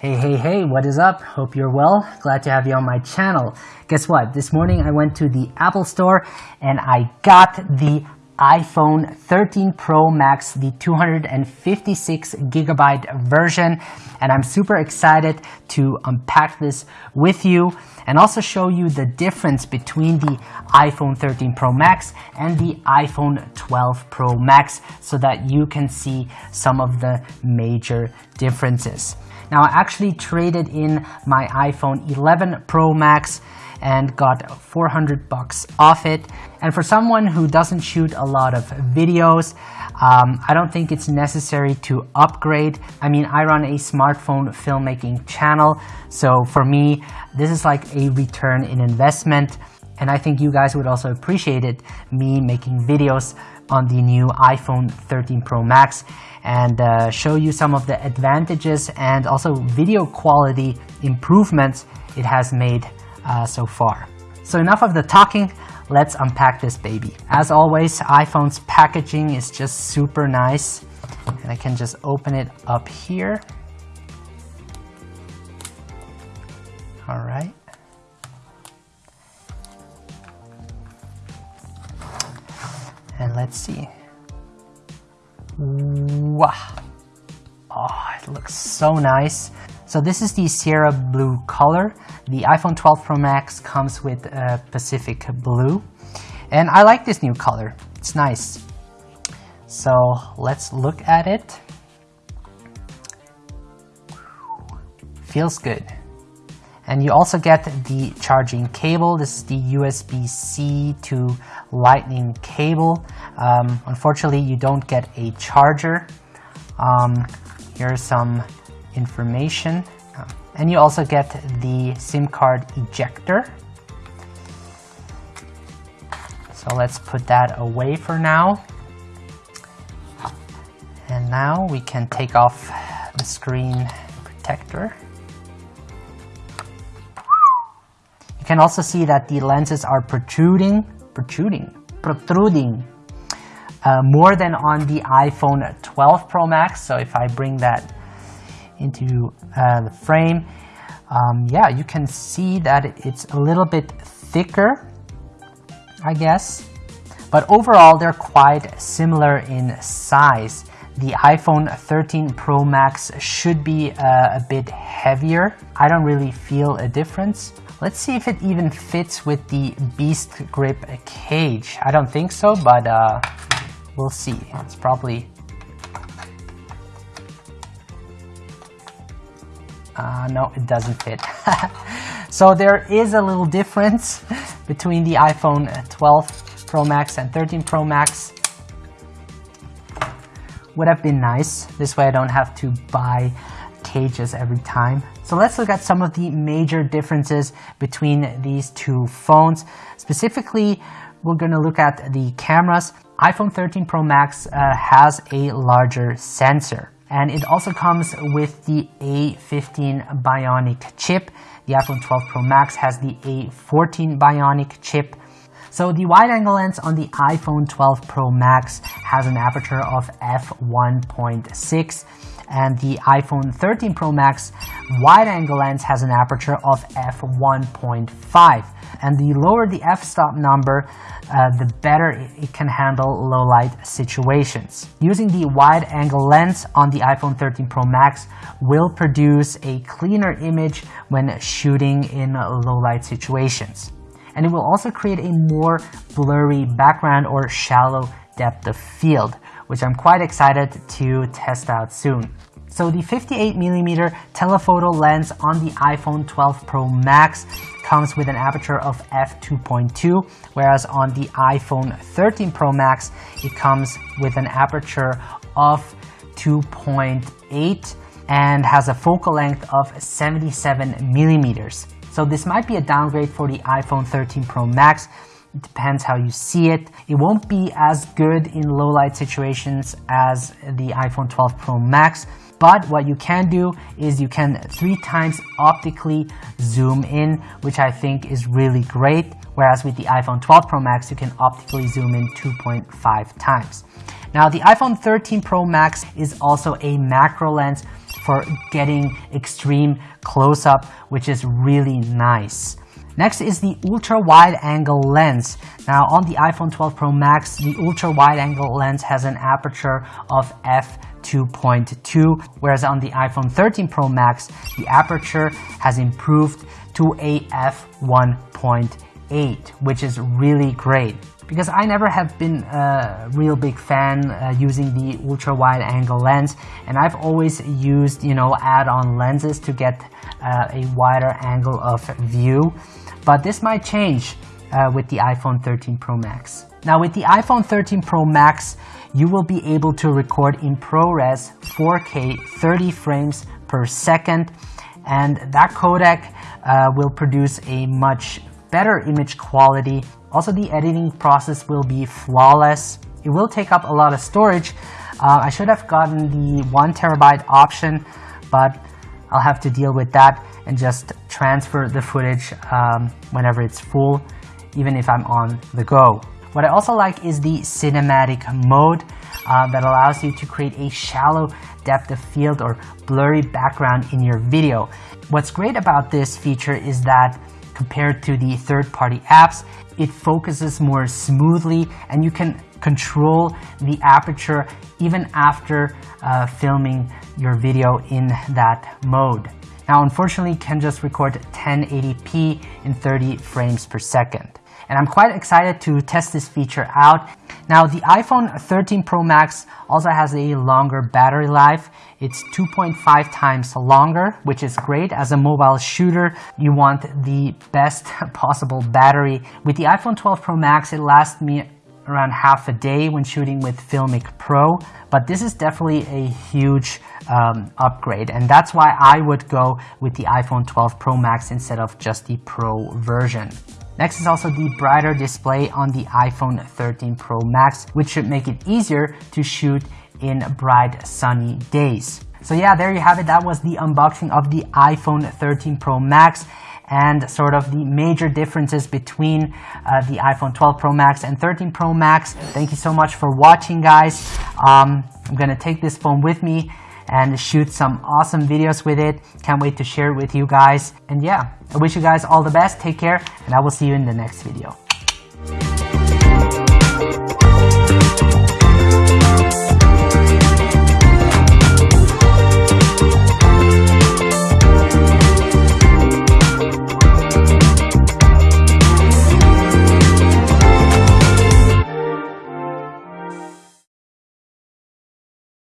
Hey, hey, hey, what is up? Hope you're well. Glad to have you on my channel. Guess what? This morning I went to the Apple store and I got the iPhone 13 Pro Max, the 256 gigabyte version. And I'm super excited to unpack this with you and also show you the difference between the iPhone 13 Pro Max and the iPhone 12 Pro Max so that you can see some of the major differences. Now I actually traded in my iPhone 11 Pro Max and got 400 bucks off it. And for someone who doesn't shoot a lot of videos, um, I don't think it's necessary to upgrade. I mean, I run a smartphone filmmaking channel, so for me, this is like a return in investment. And I think you guys would also appreciate it, me making videos on the new iPhone 13 Pro Max and uh, show you some of the advantages and also video quality improvements it has made uh, so far. So enough of the talking, let's unpack this baby. As always, iPhone's packaging is just super nice and I can just open it up here. All right. And let's see. Wow. Oh, it looks so nice. So this is the Sierra Blue color. The iPhone 12 Pro Max comes with uh, Pacific Blue. And I like this new color. It's nice. So let's look at it. Feels good. And you also get the charging cable. This is the USB-C to lightning cable. Um, unfortunately, you don't get a charger. Um, here's some information. And you also get the SIM card ejector. So let's put that away for now. And now we can take off the screen protector. Can also see that the lenses are protruding, protruding, protruding uh, more than on the iPhone 12 Pro Max. So if I bring that into uh, the frame, um, yeah, you can see that it's a little bit thicker, I guess. But overall, they're quite similar in size. The iPhone 13 Pro Max should be uh, a bit heavier. I don't really feel a difference. Let's see if it even fits with the Beast Grip cage. I don't think so, but uh, we'll see. It's probably... Uh, no, it doesn't fit. so there is a little difference between the iPhone 12 Pro Max and 13 Pro Max. Would have been nice. This way I don't have to buy cages every time. So let's look at some of the major differences between these two phones. Specifically, we're going to look at the cameras. iPhone 13 Pro Max uh, has a larger sensor and it also comes with the A15 Bionic chip. The iPhone 12 Pro Max has the A14 Bionic chip. So the wide angle lens on the iPhone 12 Pro Max has an aperture of f1.6 and the iPhone 13 Pro Max wide-angle lens has an aperture of f1.5 and the lower the f-stop number, uh, the better it can handle low-light situations. Using the wide-angle lens on the iPhone 13 Pro Max will produce a cleaner image when shooting in low-light situations. And it will also create a more blurry background or shallow depth of field, which I'm quite excited to test out soon. So the 58mm telephoto lens on the iPhone 12 Pro Max comes with an aperture of f2.2, whereas on the iPhone 13 Pro Max, it comes with an aperture of 2.8 and has a focal length of 77 millimeters. So this might be a downgrade for the iPhone 13 Pro Max, it depends how you see it. It won't be as good in low light situations as the iPhone 12 Pro Max, but what you can do is you can three times optically zoom in, which I think is really great. Whereas with the iPhone 12 Pro Max, you can optically zoom in 2.5 times. Now the iPhone 13 Pro Max is also a macro lens for getting extreme close-up, which is really nice. Next is the ultra wide angle lens. Now on the iPhone 12 Pro Max, the ultra wide angle lens has an aperture of f2.2, whereas on the iPhone 13 Pro Max, the aperture has improved to a f1.8, which is really great because I never have been a real big fan uh, using the ultra wide angle lens and I've always used you know add-on lenses to get uh, a wider angle of view but this might change uh, with the iPhone 13 Pro Max. Now with the iPhone 13 Pro Max you will be able to record in ProRes 4K 30 frames per second and that codec uh, will produce a much better image quality also, the editing process will be flawless. It will take up a lot of storage. Uh, I should have gotten the one terabyte option, but I'll have to deal with that and just transfer the footage um, whenever it's full, even if I'm on the go. What I also like is the cinematic mode uh, that allows you to create a shallow depth of field or blurry background in your video. What's great about this feature is that compared to the third-party apps, it focuses more smoothly and you can control the aperture even after uh, filming your video in that mode. Now unfortunately can just record 1080p in 30 frames per second. And I'm quite excited to test this feature out. Now the iPhone 13 Pro Max also has a longer battery life. It's 2.5 times longer, which is great. As a mobile shooter, you want the best possible battery. With the iPhone 12 Pro Max, it lasts me around half a day when shooting with Filmic Pro, but this is definitely a huge um, upgrade, and that's why I would go with the iPhone 12 Pro Max instead of just the Pro version. Next is also the brighter display on the iPhone 13 Pro Max, which should make it easier to shoot in bright sunny days. So yeah, there you have it. That was the unboxing of the iPhone 13 Pro Max and sort of the major differences between uh, the iPhone 12 Pro Max and 13 Pro Max. Thank you so much for watching guys. Um, I'm gonna take this phone with me and shoot some awesome videos with it. Can't wait to share it with you guys. And yeah, I wish you guys all the best. Take care and I will see you in the next video.